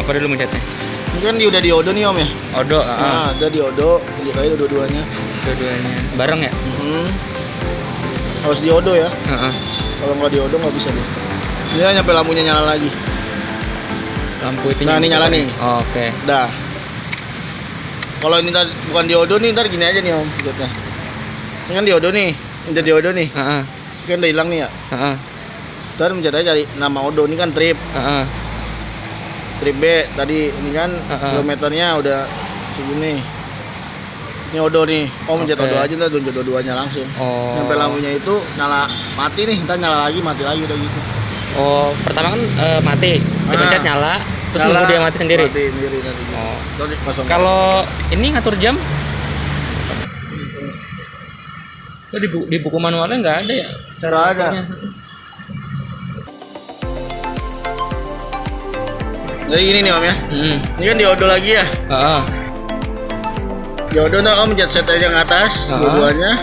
apa dulu mencetnya? Ini kan udah di Odo nih Om ya? Odo, uh. Nah, udah di Odo, tujuh kali dua-duanya Dua-duanya, bareng ya? -hmm. Harus di Odo ya? Uh -huh. Kalau nggak di Odo nggak bisa deh dia nyampe lampunya nyala lagi Lampu itu Nah ini nyala nih oh, Oke okay. Dah kalau ini ntar bukan diodo nih, ntar gini aja nih om. Lihatnya. Ini kan diodo nih. Ini udah diodo nih. Heeh. Ini kan udah hilang nih ya. Heeh. Ntar mencet aja cari nama odo. Ini kan trip. Heeh. Trip B tadi ini kan Uh-uh. kilometernya udah segini. Ini odo nih. Oh mencet Oke. odo aja ntar tunjuk dua-duanya langsung. Oh. Sampai lampunya itu nyala mati nih, ntar nyala lagi, mati lagi udah gitu. Oh, pertama kan eh, mati. Dipencet Ah. nyala, terus Nyala, nunggu dia mati sendiri. Mati sendiri nanti. Oh. Kalau ini ngatur jam? Oh, di, bu- di buku manualnya nggak ada ya? Nggak ada. Jadi gini nih om ya. Hmm. Ini kan diodo lagi ya. Heeh. Diodo ntar om mencet set aja yang atas, Uh-uh. dua-duanya.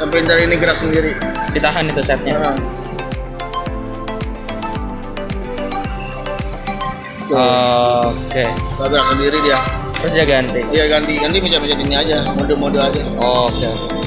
Sampai ntar ini gerak sendiri. Ditahan itu setnya. Nah. Oke. ntar gerak sendiri dia. Terus dia ganti. Iya ganti, ganti mencet-mencet ini aja, mode-mode aja. Oke. oke.